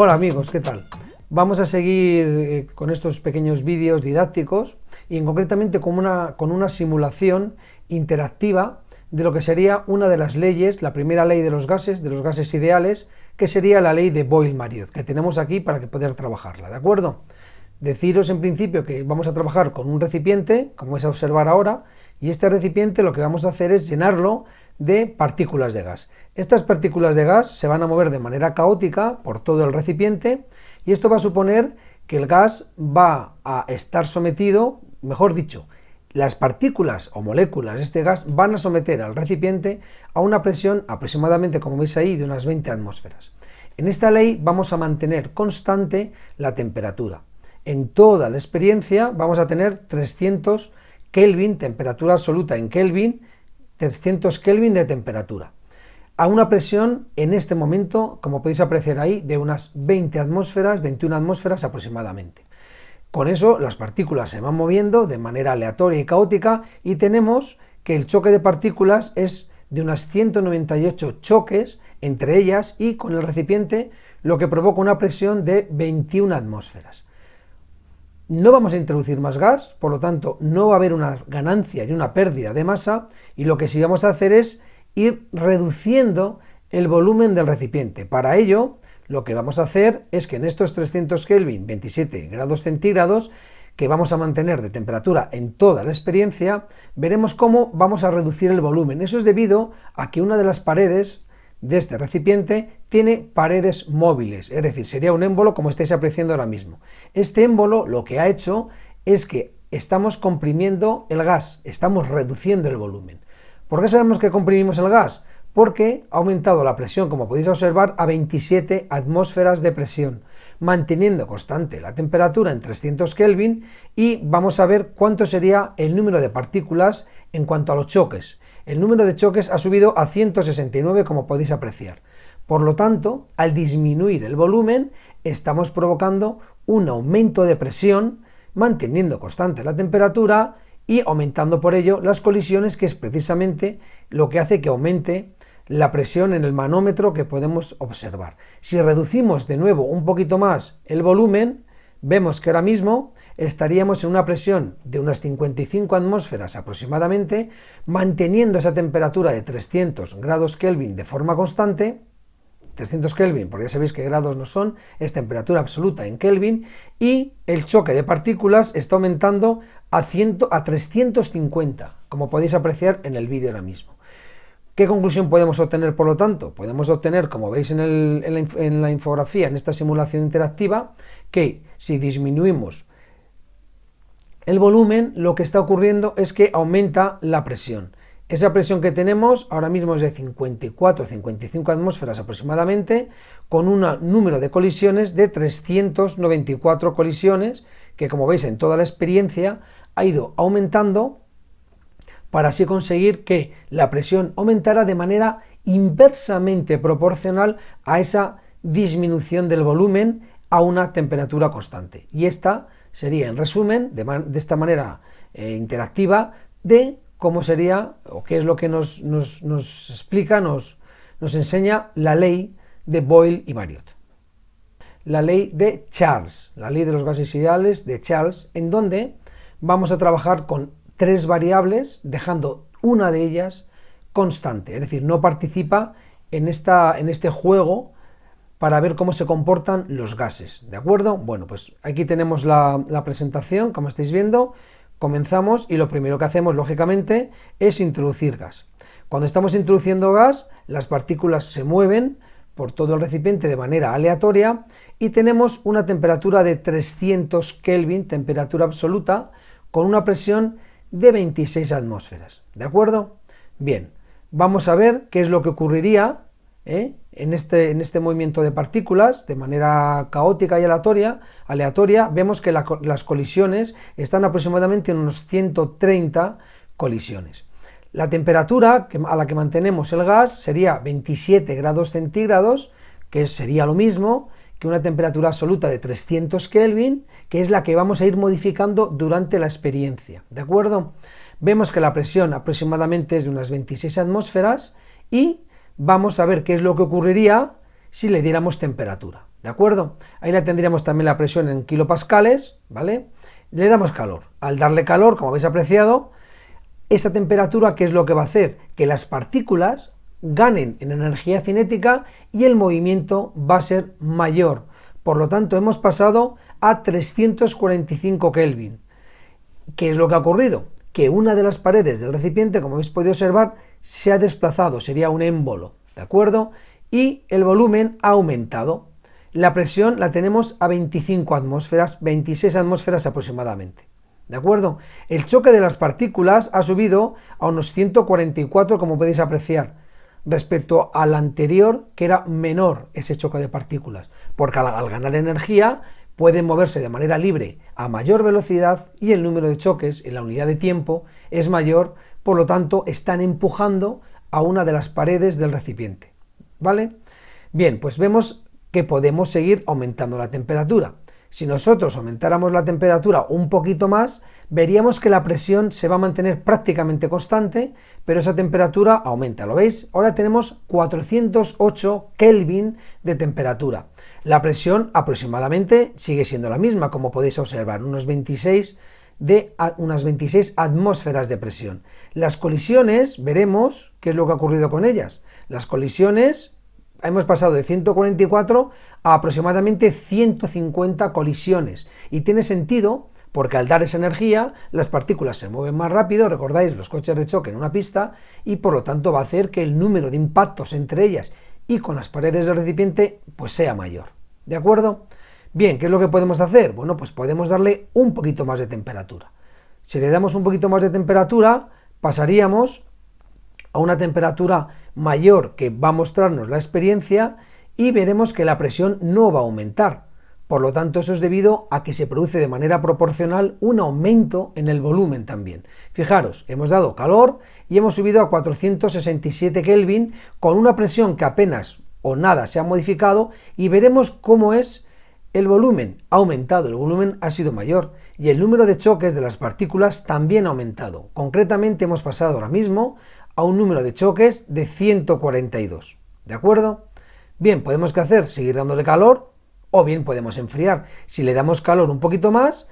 Hola amigos, ¿qué tal? Vamos a seguir eh, con estos pequeños vídeos didácticos y concretamente con una, con una simulación interactiva de lo que sería una de las leyes, la primera ley de los gases, de los gases ideales, que sería la ley de Boyle-Mariotte, que tenemos aquí para que poder trabajarla, ¿de acuerdo? Deciros en principio que vamos a trabajar con un recipiente, como vais a observar ahora, y este recipiente lo que vamos a hacer es llenarlo de partículas de gas. Estas partículas de gas se van a mover de manera caótica por todo el recipiente y esto va a suponer que el gas va a estar sometido, mejor dicho, las partículas o moléculas de este gas van a someter al recipiente a una presión aproximadamente, como veis ahí, de unas 20 atmósferas. En esta ley vamos a mantener constante la temperatura. En toda la experiencia vamos a tener 300 Kelvin, temperatura absoluta en Kelvin, 300 Kelvin de temperatura, a una presión en este momento, como podéis apreciar ahí, de unas 20 atmósferas, 21 atmósferas aproximadamente. Con eso las partículas se van moviendo de manera aleatoria y caótica y tenemos que el choque de partículas es de unas 198 choques entre ellas y con el recipiente, lo que provoca una presión de 21 atmósferas. No vamos a introducir más gas, por lo tanto no va a haber una ganancia y una pérdida de masa, y lo que sí vamos a hacer es ir reduciendo el volumen del recipiente. Para ello, lo que vamos a hacer es que en estos 300 Kelvin, 27 grados centígrados, que vamos a mantener de temperatura en toda la experiencia, veremos cómo vamos a reducir el volumen. Eso es debido a que una de las paredes de este recipiente tiene paredes móviles, es decir, sería un émbolo como estáis apreciando ahora mismo. Este émbolo lo que ha hecho es que estamos comprimiendo el gas, estamos reduciendo el volumen. ¿Por qué sabemos que comprimimos el gas? Porque ha aumentado la presión, como podéis observar, a 27 atmósferas de presión, manteniendo constante la temperatura en 300 Kelvin y vamos a ver cuánto sería el número de partículas en cuanto a los choques el número de choques ha subido a 169 como podéis apreciar. Por lo tanto, al disminuir el volumen, estamos provocando un aumento de presión, manteniendo constante la temperatura y aumentando por ello las colisiones, que es precisamente lo que hace que aumente la presión en el manómetro que podemos observar. Si reducimos de nuevo un poquito más el volumen, vemos que ahora mismo estaríamos en una presión de unas 55 atmósferas aproximadamente, manteniendo esa temperatura de 300 grados Kelvin de forma constante, 300 Kelvin, porque ya sabéis que grados no son, es temperatura absoluta en Kelvin, y el choque de partículas está aumentando a, 100, a 350, como podéis apreciar en el vídeo ahora mismo. ¿Qué conclusión podemos obtener, por lo tanto? Podemos obtener, como veis en, en la infografía, en esta simulación interactiva, que si disminuimos el volumen, lo que está ocurriendo es que aumenta la presión. Esa presión que tenemos ahora mismo es de 54-55 atmósferas aproximadamente, con un número de colisiones de 394 colisiones, que como veis en toda la experiencia ha ido aumentando para así conseguir que la presión aumentara de manera inversamente proporcional a esa disminución del volumen a una temperatura constante. Y esta sería, en resumen, de, esta manera eh, interactiva, de cómo sería, o qué es lo que nos, explica, nos, nos enseña la ley de Boyle y Marriott. La ley de Charles, la ley de los gases ideales de Charles, en donde vamos a trabajar con tres variables, dejando una de ellas constante, es decir, no participa en, en este juego para ver cómo se comportan los gases, ¿de acuerdo? Bueno, pues aquí tenemos la, presentación, como estáis viendo, comenzamos y lo primero que hacemos, lógicamente, es introducir gas. Cuando estamos introduciendo gas, las partículas se mueven por todo el recipiente de manera aleatoria y tenemos una temperatura de 300 Kelvin, temperatura absoluta, con una presión de 26 atmósferas, ¿de acuerdo? Bien, vamos a ver qué es lo que ocurriría ¿eh? en, este, en este movimiento de partículas, de manera caótica y aleatoria, aleatoria vemos que las colisiones están aproximadamente en unos 130 colisiones. La temperatura a la que mantenemos el gas sería 27 grados centígrados, que sería lo mismo que una temperatura absoluta de 300 Kelvin, que es la que vamos a ir modificando durante la experiencia, ¿de acuerdo? Vemos que la presión aproximadamente es de unas 26 atmósferas y vamos a ver qué es lo que ocurriría si le diéramos temperatura. ¿de acuerdo? Ahí la tendríamos también la presión en kilopascales, ¿vale? Le damos calor. Al darle calor, como habéis apreciado, esa temperatura, ¿qué es lo que va a hacer? Que las partículas ganen en energía cinética y el movimiento va a ser mayor. Por lo tanto, hemos pasado a 345 Kelvin. ¿Qué es lo que ha ocurrido? Que una de las paredes del recipiente, como habéis podido observar, se ha desplazado, sería un émbolo, ¿de acuerdo? Y el volumen ha aumentado. La presión la tenemos a 25 atmósferas, 26 atmósferas aproximadamente. ¿De acuerdo? El choque de las partículas ha subido a unos 144, como podéis apreciar, respecto al anterior, que era menor ese choque de partículas, porque al, ganar energía pueden moverse de manera libre a mayor velocidad y el número de choques en la unidad de tiempo es mayor, por lo tanto están empujando a una de las paredes del recipiente. ¿Vale? Bien, pues vemos que podemos seguir aumentando la temperatura. Si nosotros aumentáramos la temperatura un poquito más, veríamos que la presión se va a mantener prácticamente constante, pero esa temperatura aumenta, ¿lo veis? Ahora tenemos 408 Kelvin de temperatura. La presión aproximadamente sigue siendo la misma, como podéis observar, unos 26 de unas 26 atmósferas de presión. Las colisiones, veremos qué es lo que ha ocurrido con ellas. Las colisiones hemos pasado de 144 a aproximadamente 150 colisiones. Y tiene sentido porque al dar esa energía las partículas se mueven más rápido, recordáis los coches de choque en una pista, y por lo tanto va a hacer que el número de impactos entre ellas y con las paredes del recipiente pues sea mayor. ¿De acuerdo? Bien, ¿qué es lo que podemos hacer? Bueno, pues podemos darle un poquito más de temperatura. Si le damos un poquito más de temperatura, pasaríamos a una temperatura mayor que va a mostrarnos la experiencia y veremos que la presión no va a aumentar. Por lo tanto, eso es debido a que se produce de manera proporcional un aumento en el volumen también. Fijaros, hemos dado calor y hemos subido a 467 Kelvin con una presión que apenas o nada se ha modificado y veremos cómo es el volumen. Ha aumentado, el volumen ha sido mayor y el número de choques de las partículas también ha aumentado. Concretamente hemos pasado ahora mismo a un número de choques de 142. ¿De acuerdo? Bien, podemos que hacer, seguir dándole calor o bien podemos enfriar. Si le damos calor un poquito más,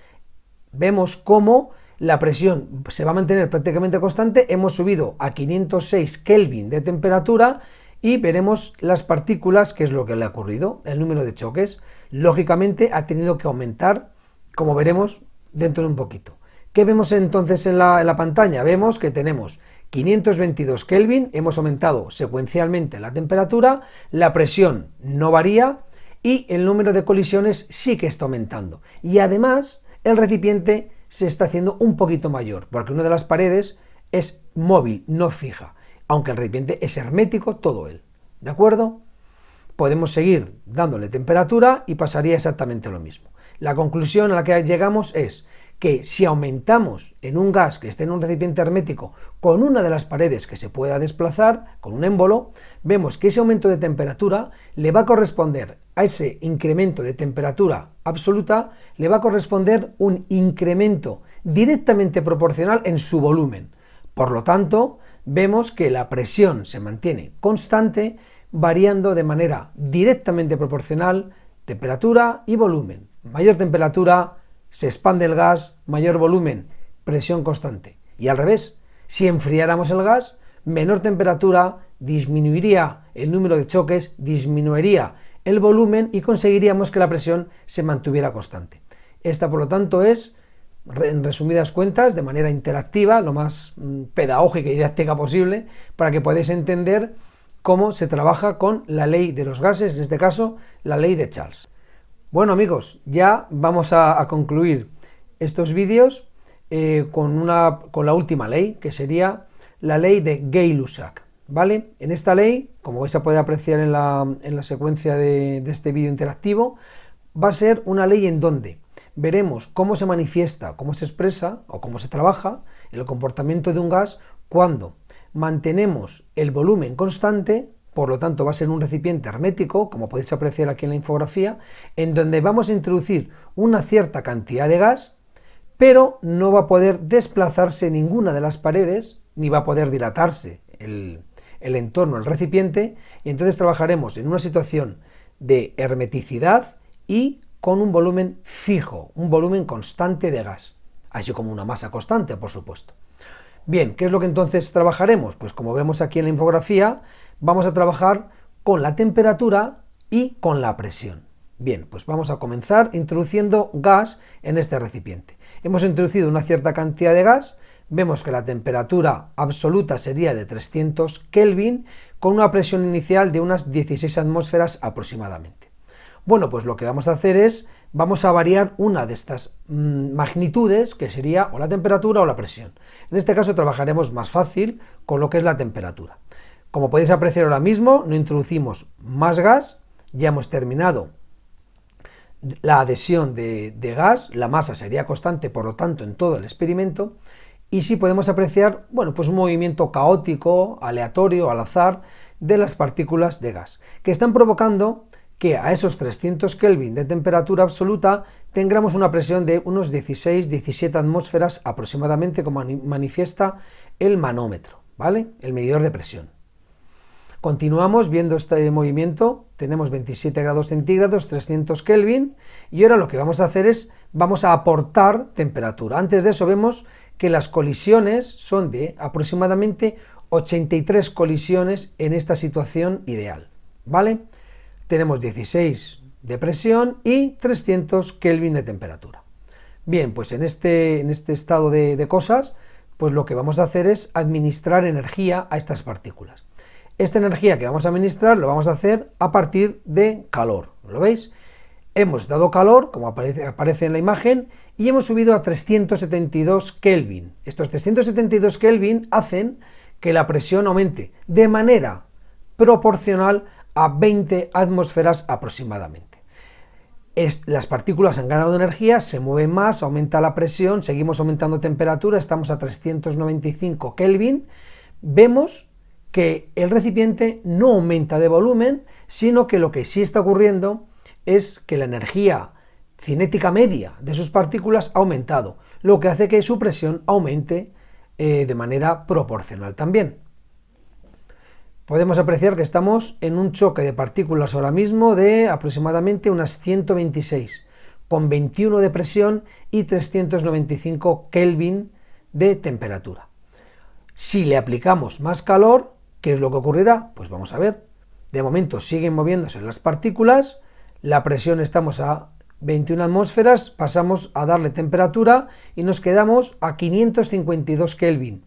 vemos cómo la presión se va a mantener prácticamente constante, hemos subido a 506 Kelvin de temperatura y veremos las partículas, que es lo que le ha ocurrido, el número de choques. Lógicamente ha tenido que aumentar, como veremos dentro de un poquito. ¿Qué vemos entonces en la, en la pantalla? Vemos que tenemos 522 Kelvin, hemos aumentado secuencialmente la temperatura, la presión no varía y el número de colisiones sí que está aumentando. Y además el recipiente se está haciendo un poquito mayor, porque una de las paredes es móvil, no fija, aunque el recipiente es hermético todo él. ¿De acuerdo? Podemos seguir dándole temperatura y pasaría exactamente lo mismo. La conclusión a la que llegamos es que si aumentamos en un gas que esté en un recipiente hermético con una de las paredes que se pueda desplazar, con un émbolo, vemos que ese aumento de temperatura le va a corresponder a ese incremento de temperatura absoluta, le va a corresponder un incremento directamente proporcional en su volumen. Por lo tanto, vemos que la presión se mantiene constante, variando de manera directamente proporcional temperatura y volumen. Mayor temperatura, se expande el gas, mayor volumen, presión constante. Y al revés, si enfriáramos el gas, menor temperatura, disminuiría el número de choques, disminuiría el volumen y conseguiríamos que la presión se mantuviera constante. Esta, por lo tanto, es, en resumidas cuentas, de manera interactiva, lo más mm, pedagógica y didáctica posible, para que podáis entender cómo se trabaja con la ley de los gases, en este caso, la ley de Charles. Bueno amigos, ya vamos a, concluir estos vídeos eh, con, una, con la última ley, que sería la ley de Gay-Lussac. ¿Vale? En esta ley, como vais a poder apreciar en la, secuencia de, de este vídeo interactivo, va a ser una ley en donde veremos cómo se manifiesta, cómo se expresa o cómo se trabaja el comportamiento de un gas cuando mantenemos el volumen constante por lo tanto va a ser un recipiente hermético, como podéis apreciar aquí en la infografía, en donde vamos a introducir una cierta cantidad de gas, pero no va a poder desplazarse ninguna de las paredes, ni va a poder dilatarse el, entorno, el recipiente, y entonces trabajaremos en una situación de hermeticidad y con un volumen fijo, un volumen constante de gas, así como una masa constante, por supuesto. Bien, ¿qué es lo que entonces trabajaremos? Pues como vemos aquí en la infografía, vamos a trabajar con la temperatura y con la presión. Bien, pues vamos a comenzar introduciendo gas en este recipiente. Hemos introducido una cierta cantidad de gas, vemos que la temperatura absoluta sería de 300 Kelvin, con una presión inicial de unas 16 atmósferas aproximadamente. Bueno, pues lo que vamos a hacer es, vamos a variar una de estas mm, magnitudes, que sería o la temperatura o la presión. En este caso trabajaremos más fácil con lo que es la temperatura. Como podéis apreciar ahora mismo, no introducimos más gas, ya hemos terminado la adhesión de, gas, la masa sería constante, por lo tanto, en todo el experimento, y sí podemos apreciar, bueno, pues un movimiento caótico, aleatorio, al azar, de las partículas de gas, que están provocando que a esos 300 Kelvin de temperatura absoluta tengamos una presión de unos 16-17 atmósferas aproximadamente, como manifiesta el manómetro, ¿vale? El medidor de presión. Continuamos viendo este movimiento, tenemos 27 grados centígrados, 300 Kelvin, y ahora lo que vamos a hacer es, vamos a aportar temperatura. Antes de eso vemos que las colisiones son de aproximadamente 83 colisiones en esta situación ideal, ¿vale? Tenemos 16 de presión y 300 Kelvin de temperatura. Bien, pues en este, en este estado de, cosas, pues lo que vamos a hacer es administrar energía a estas partículas. Esta energía que vamos a administrar lo vamos a hacer a partir de calor, ¿lo veis? Hemos dado calor, como aparece, en la imagen, y hemos subido a 372 Kelvin. Estos 372 Kelvin hacen que la presión aumente de manera proporcional a 20 atmósferas aproximadamente. las partículas han ganado energía, se mueven más, aumenta la presión, seguimos aumentando temperatura, estamos a 395 Kelvin, vemos que el recipiente no aumenta de volumen, sino que lo que sí está ocurriendo es que la energía cinética media de sus partículas ha aumentado, lo que hace que su presión aumente eh, de manera proporcional también. Podemos apreciar que estamos en un choque de partículas ahora mismo de aproximadamente unas 126, con 21 de presión y 395 Kelvin de temperatura. Si le aplicamos más calor, ¿Qué es lo que ocurrirá? Pues vamos a ver. De momento siguen moviéndose las partículas, la presión estamos a 21 atmósferas, pasamos a darle temperatura y nos quedamos a 552 Kelvin.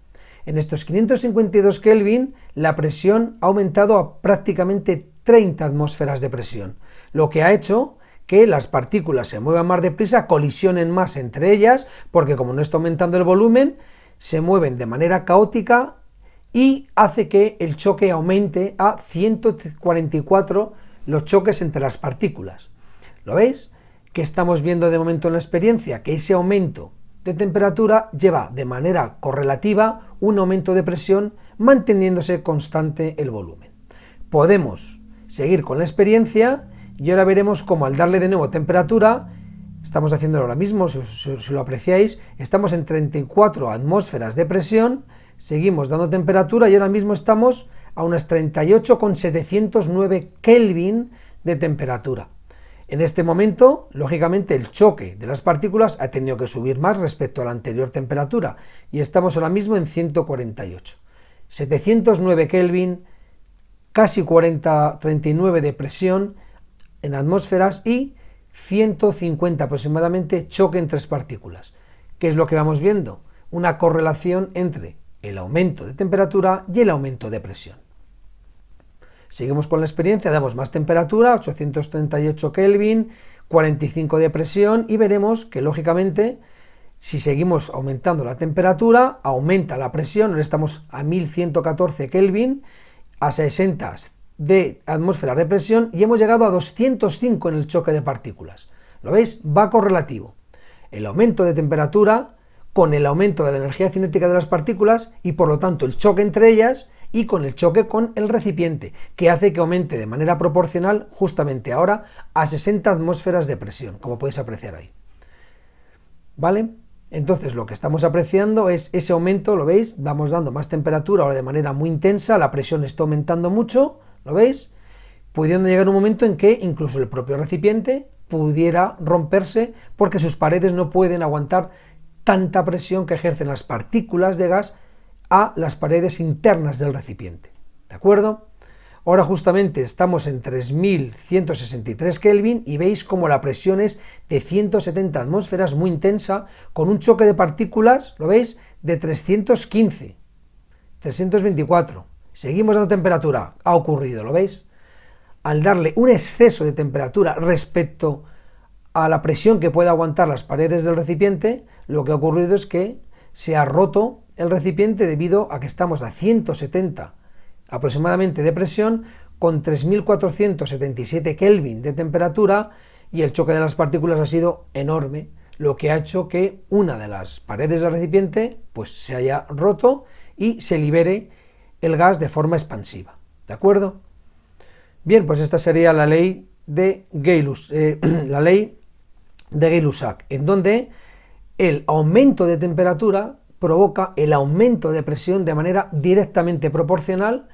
En estos 552 Kelvin la presión ha aumentado a prácticamente 30 atmósferas de presión, lo que ha hecho que las partículas se muevan más deprisa, colisionen más entre ellas, porque como no está aumentando el volumen, se mueven de manera caótica y hace que el choque aumente a 144 los choques entre las partículas. ¿Lo veis? Que estamos viendo de momento en la experiencia que ese aumento de temperatura lleva de manera correlativa un aumento de presión manteniéndose constante el volumen. Podemos seguir con la experiencia y ahora veremos cómo al darle de nuevo temperatura, estamos haciéndolo ahora mismo, si, si lo apreciáis, estamos en 34 atmósferas de presión, Seguimos dando temperatura y ahora mismo estamos a unas 38,709 Kelvin de temperatura. En este momento, lógicamente, el choque de las partículas ha tenido que subir más respecto a la anterior temperatura y estamos ahora mismo en 148. 709 Kelvin, casi 40, 39 de presión en atmósferas y 150 aproximadamente choque entre partículas. ¿Qué es lo que vamos viendo? Una correlación entre el aumento de temperatura y el aumento de presión. Seguimos con la experiencia, damos más temperatura, 838 Kelvin, 45 de presión y veremos que lógicamente si seguimos aumentando la temperatura, aumenta la presión, ahora estamos a 1114 Kelvin, a 60 de atmósfera de presión y hemos llegado a 205 en el choque de partículas. ¿Lo veis? Va correlativo. El aumento de temperatura con el aumento de la energía cinética de las partículas y por lo tanto el choque entre ellas y con el choque con el recipiente, que hace que aumente de manera proporcional justamente ahora a 60 atmósferas de presión, como podéis apreciar ahí. ¿Vale? Entonces lo que estamos apreciando es ese aumento, ¿lo veis? Vamos dando más temperatura ahora de manera muy intensa, la presión está aumentando mucho, ¿lo veis? pudiendo llegar un momento en que incluso el propio recipiente pudiera romperse porque sus paredes no pueden aguantar tanta presión que ejercen las partículas de gas a las paredes internas del recipiente. ¿De acuerdo? Ahora justamente estamos en 3163 Kelvin y veis como la presión es de 170 atmósferas muy intensa con un choque de partículas, ¿lo veis? De 315, 324. Seguimos dando temperatura, ha ocurrido, ¿lo veis? Al darle un exceso de temperatura respecto a la presión que puede aguantar las paredes del recipiente, lo que ha ocurrido es que se ha roto el recipiente debido a que estamos a 170 aproximadamente de presión con 3477 Kelvin de temperatura y el choque de las partículas ha sido enorme, lo que ha hecho que una de las paredes del recipiente pues se haya roto y se libere el gas de forma expansiva. ¿De acuerdo? Bien, pues esta sería la ley de Gay-Lussac, eh, la ley de Gay-Lussac, en donde el aumento de temperatura provoca el aumento de presión de manera directamente proporcional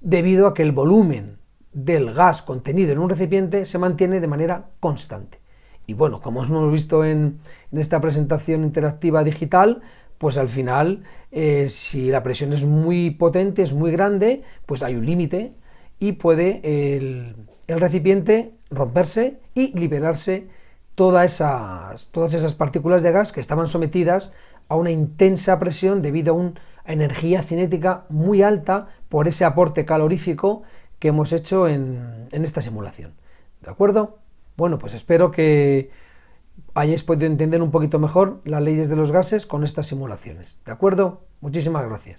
debido a que el volumen del gas contenido en un recipiente se mantiene de manera constante. Y bueno, como hemos visto en, esta presentación interactiva digital, pues al final, eh, si la presión es muy potente, es muy grande, pues hay un límite y puede el, recipiente romperse y liberarse todas esas, todas esas partículas de gas que estaban sometidas a una intensa presión debido a una energía cinética muy alta por ese aporte calorífico que hemos hecho en, esta simulación. ¿De acuerdo? Bueno, pues espero que hayáis podido entender un poquito mejor las leyes de los gases con estas simulaciones. ¿De acuerdo? Muchísimas gracias.